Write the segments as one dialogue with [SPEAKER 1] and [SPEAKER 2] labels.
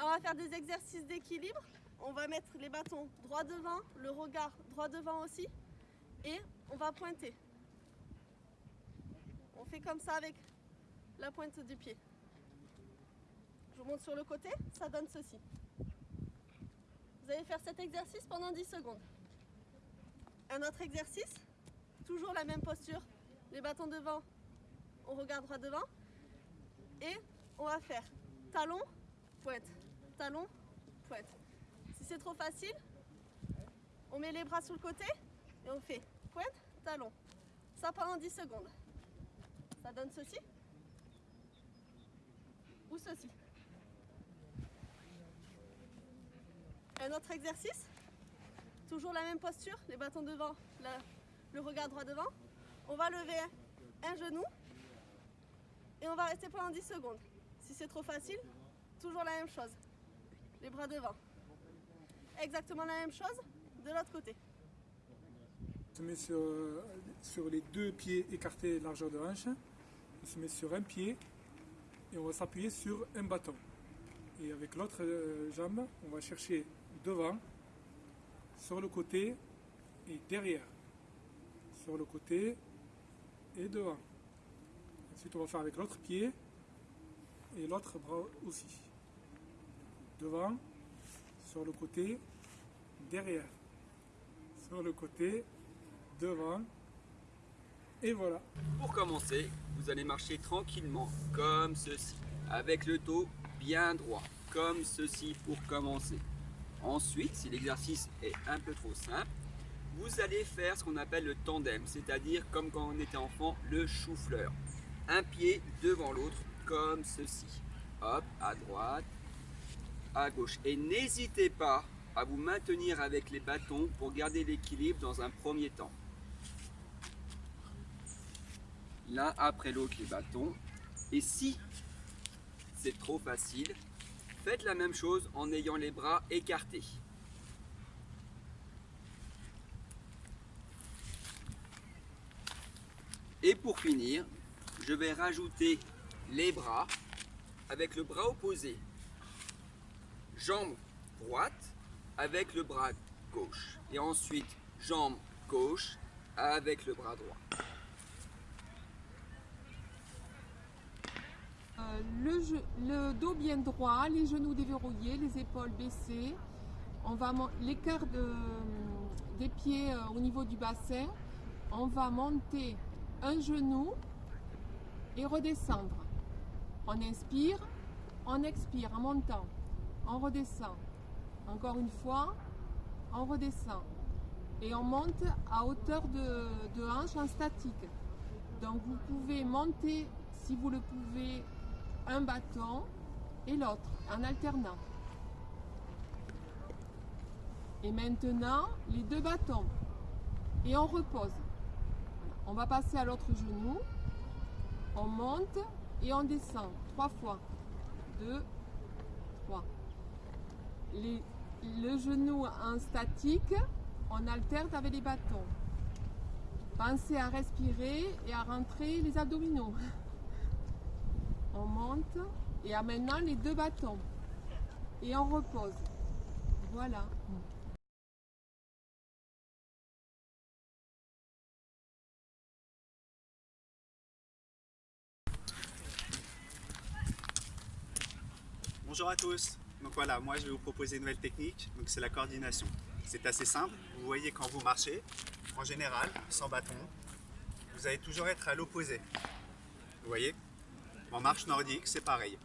[SPEAKER 1] On va faire des exercices d'équilibre. On va mettre les bâtons droit devant, le regard droit devant aussi. Et on va pointer. On fait comme ça avec la pointe du pied. Je vous montre sur le côté, ça donne ceci. Vous allez faire cet exercice pendant 10 secondes. Un autre exercice, toujours la même posture. Les bâtons devant, on regarde droit devant. Et on va faire talon, pointe, talon, pointe. Si c'est trop facile, on met les bras sur le côté et on fait pointe, talon. Ça pendant 10 secondes. Ça donne ceci ou ceci. Un autre exercice, toujours la même posture, les bâtons devant, le regard droit devant. On va lever un genou et on va rester pendant 10 secondes. Si c'est trop facile, toujours la même chose. Les bras devant. Exactement la même chose de l'autre côté.
[SPEAKER 2] On se met sur, sur les deux pieds écartés largeur de hanche. On se met sur un pied et on va s'appuyer sur un bâton. Et avec l'autre euh, jambe, on va chercher devant, sur le côté et derrière. Sur le côté et devant. Ensuite, on va faire avec l'autre pied et l'autre bras aussi. Devant, sur le côté, derrière. Sur le côté, devant. Et voilà.
[SPEAKER 3] Pour commencer, vous allez marcher tranquillement, comme ceci, avec le dos bien droit, comme ceci pour commencer. Ensuite, si l'exercice est un peu trop simple, vous allez faire ce qu'on appelle le tandem, c'est-à-dire comme quand on était enfant, le chou-fleur. Un pied devant l'autre, comme ceci. Hop, à droite, gauche. Et n'hésitez pas à vous maintenir avec les bâtons pour garder l'équilibre dans un premier temps. L'un après l'autre les bâtons. Et si c'est trop facile, faites la même chose en ayant les bras écartés. Et pour finir, je vais rajouter les bras avec le bras opposé. Jambe droite avec le bras gauche. Et ensuite, jambe gauche avec le bras droit.
[SPEAKER 4] Euh, le, dos bien droit, les genoux déverrouillés, les épaules baissées. On va l'écart de- des pieds euh, au niveau du bassin. On va monter un genou et redescendre. On inspire, on expire en montant. On redescend. Encore une fois, on redescend. Et on monte à hauteur de, de hanche en statique. Donc vous pouvez monter, si vous le pouvez, un bâton et l'autre en alternant. Et maintenant, les deux bâtons. Et on repose. On va passer à l'autre genou. On monte et on descend. Trois fois. Deux. Le genou en statique, on alterne avec les bâtons. Pensez à respirer et à rentrer les abdominaux. On monte et à maintenant les deux bâtons. Et on repose. Voilà.
[SPEAKER 5] Bonjour à tous. Donc voilà, moi je vais vous proposer une nouvelle technique. C'est la coordination. C'est assez simple. Vous voyez quand vous marchez, en général, sans bâton, vous allez toujours être à l'opposé. Vous voyez? En marche nordique, c'est pareil.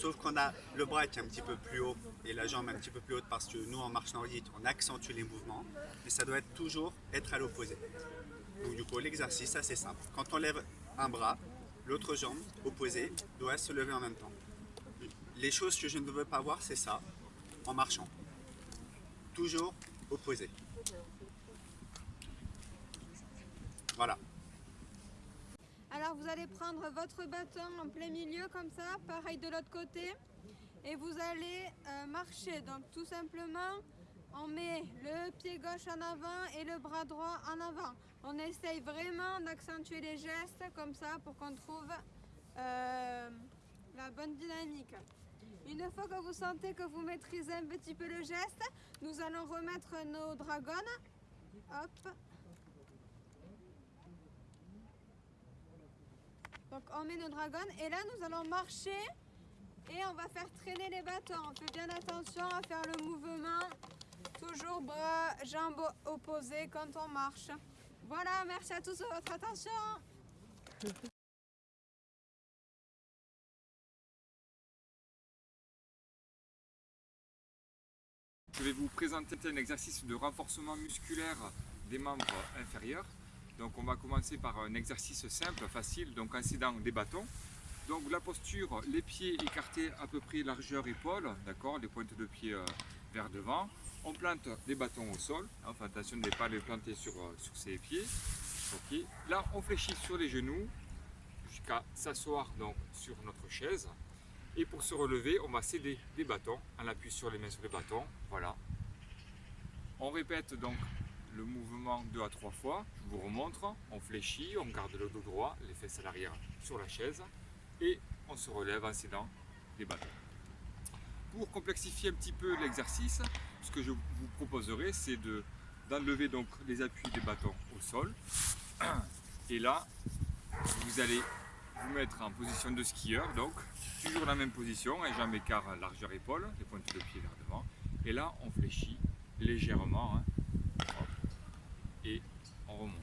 [SPEAKER 5] Sauf qu'on a le bras qui est un petit peu plus haut et la jambe un petit peu plus haute parce que nous en marche nordique, on accentue les mouvements. Mais ça doit toujours être à l'opposé. Donc du coup, l'exercice, assez simple. Quand on lève un bras, l'autre jambe opposée doit se lever en même temps. Les choses que je ne veux pas voir, c'est ça, en marchant. Toujours opposé. Voilà.
[SPEAKER 6] Alors vous allez prendre votre bâton en plein milieu comme ça, pareil de l'autre côté. Et vous allez euh, marcher. Donc tout simplement, on met le pied gauche en avant et le bras droit en avant. On essaye vraiment d'accentuer les gestes comme ça pour qu'on trouve euh, la bonne dynamique. Une fois que vous sentez que vous maîtrisez un petit peu le geste, nous allons remettre nos dragons. Hop. Donc on met nos dragons et là nous allons marcher et on va faire traîner les bâtons. On fait bien attention à faire le mouvement. Toujours bras, jambes opposées quand on marche. Voilà, merci à tous de votre attention.
[SPEAKER 7] Je vais vous présenter un exercice de renforcement musculaire des membres inférieurs. Donc on va commencer par un exercice simple, facile, donc en s'aidant des bâtons. Donc la posture, les pieds écartés à peu près largeur épaule, d'accord, les pointes de pied euh, vers devant. On plante des bâtons au sol, enfin attention de ne pas les planter sur, euh, sur ses pieds. Ok. Là on fléchit sur les genoux jusqu'à s'asseoir donc sur notre chaise. Et pour se relever, on va céder des bâtons en appui sur les mains sur les bâtons. Voilà. On répète donc le mouvement deux à trois fois. Je vous remontre. On fléchit, on garde le dos droit, les fesses à l'arrière sur la chaise. Et on se relève en cédant des bâtons. Pour complexifier un petit peu l'exercice, ce que je vous proposerai, c'est de d'enlever donc les appuis des bâtons au sol. Et là, vous allez vous mettre en position de skieur, donc toujours la même position, un jambe écart largeur épaule, les pointes de pied vers devant. Et là, on fléchit légèrement, hein. Et on remonte.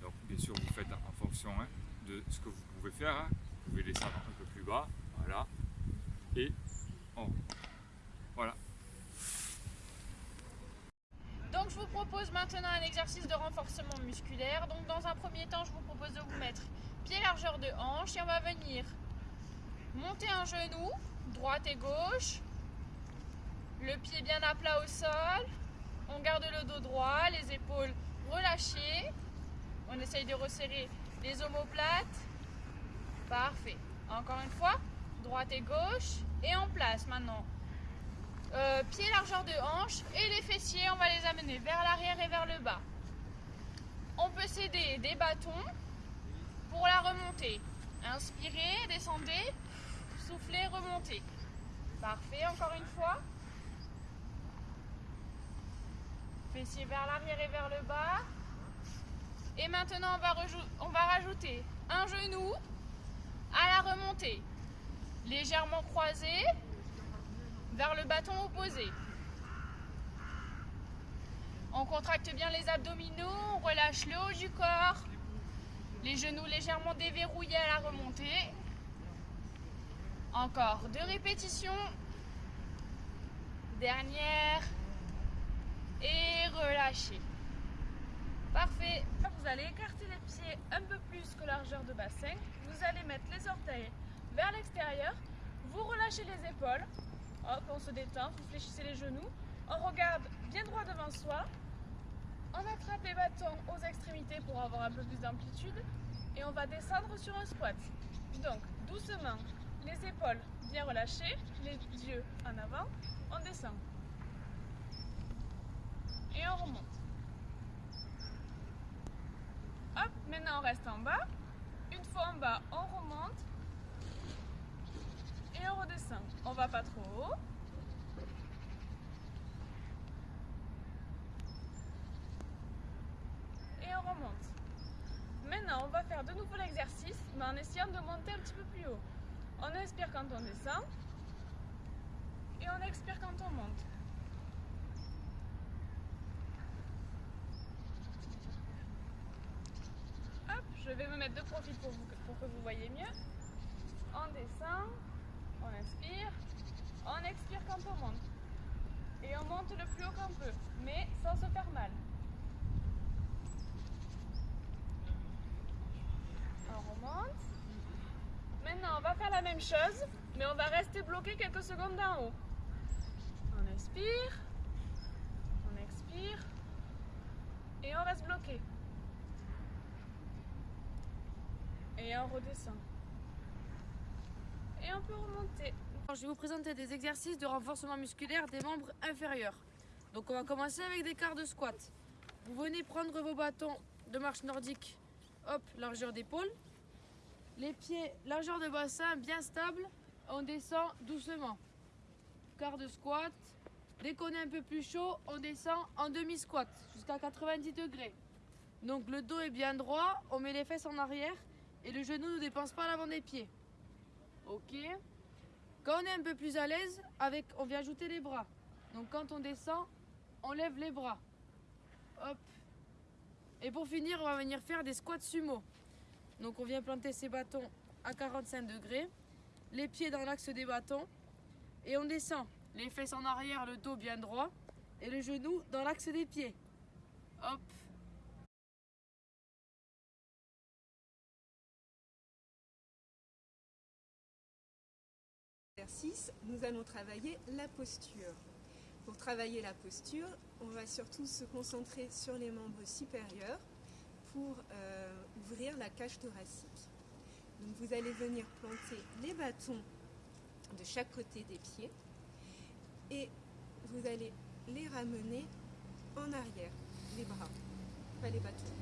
[SPEAKER 7] Donc bien sûr, vous faites en fonction hein, de ce que vous pouvez faire. hein. Vous pouvez descendre un peu plus bas, voilà, et on remonte. Voilà.
[SPEAKER 8] Donc je vous propose maintenant un exercice de renforcement musculaire. Donc dans un premier temps, je vous propose de vous mettre pied largeur de hanche et on va venir. Monter un genou, droite et gauche, le pied bien à plat au sol, on garde le dos droit, les épaules relâchées, on essaye de resserrer les omoplates, parfait. Encore une fois, droite et gauche. Et en place maintenant. Euh, pied largeur de hanche et les fessiers, on va les amener vers l'arrière et vers le bas. On peut céder des bâtons pour la remontée. Inspirez, descendez, soufflez, remontez. Parfait, encore une fois. Fessiers vers l'arrière et vers le bas. Et maintenant, on va, on va rajouter un genou à la remontée. Légèrement croisé vers le bâton opposé. On contracte bien les abdominaux, on relâche le haut du corps, les genoux légèrement déverrouillés à la remontée. Encore deux répétitions. Dernière. Et relâchez. Parfait. Vous allez écarter les pieds un peu plus que largeur de bassin. Vous allez mettre les orteils vers l'extérieur. Vous relâchez les épaules. Hop, on se détend. Vous fléchissez les genoux. On regarde bien droit devant soi. On attrape les bâtons aux extrémités pour avoir un peu plus d'amplitude. Et on va descendre sur un squat. Donc, doucement, les épaules bien relâchées, les yeux en avant. On descend. Et on remonte. Hop, maintenant on reste en bas. Une fois en bas, on remonte. Et on redescend. On va pas trop haut. Et on Maintenant, on va faire de nouveau l'exercice, mais en essayant de monter un petit peu plus haut. On inspire quand on descend. Et on expire quand on monte. Hop, je vais me mettre de profil pour, pour que vous voyez mieux. On descend, on inspire, on expire quand on monte. Et on monte le plus haut qu'on peut, mais sans se faire mal. On remonte. Maintenant, on va faire la même chose, mais on va rester bloqué quelques secondes d'en haut. On inspire, on expire, et on reste bloqué. Et on redescend. Et on peut remonter.
[SPEAKER 9] Je vais vous présenter des exercices de renforcement musculaire des membres inférieurs. Donc on va commencer avec des quarts de squat. Vous venez prendre vos bâtons de marche nordique, hop, largeur d'épaule. Les pieds, largeur de bassin bien stable, on descend doucement. quart de squat. Dès qu'on est un peu plus chaud, on descend en demi-squat jusqu'à 90 degrés. Donc le dos est bien droit, on met les fesses en arrière et le genou ne dépense pas l'avant des pieds. Ok. Quand on est un peu plus à l'aise, avec, on vient ajouter les bras. Donc quand on descend, on lève les bras. Hop. Et pour finir, on va venir faire des squats sumo. Donc on vient planter ses bâtons à 45 degrés, les pieds dans l'axe des bâtons et on descend. Les fesses en arrière, le dos bien droit et le genou dans l'axe des pieds. Hop.
[SPEAKER 10] exercice, nous allons travailler la posture. Pour travailler la posture, on va surtout se concentrer sur les membres supérieurs pour euh, ouvrir la cage thoracique. Donc vous allez venir planter les bâtons de chaque côté des pieds et vous allez les ramener en arrière, les bras, pas les bâtons.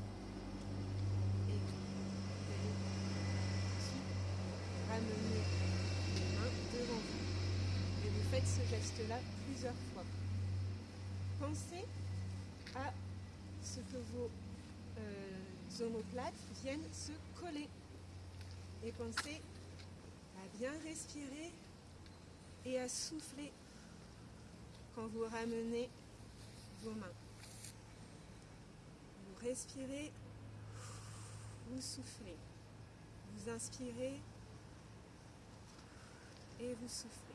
[SPEAKER 10] Et vous allez ramener les mains devant vous. Et vous faites ce geste-là plusieurs fois. Pensez à ce que vos euh, omoplates viennent se coller. Et pensez à bien respirer et à souffler quand vous ramenez vos mains. Vous respirez, vous soufflez. Vous inspirez et vous soufflez.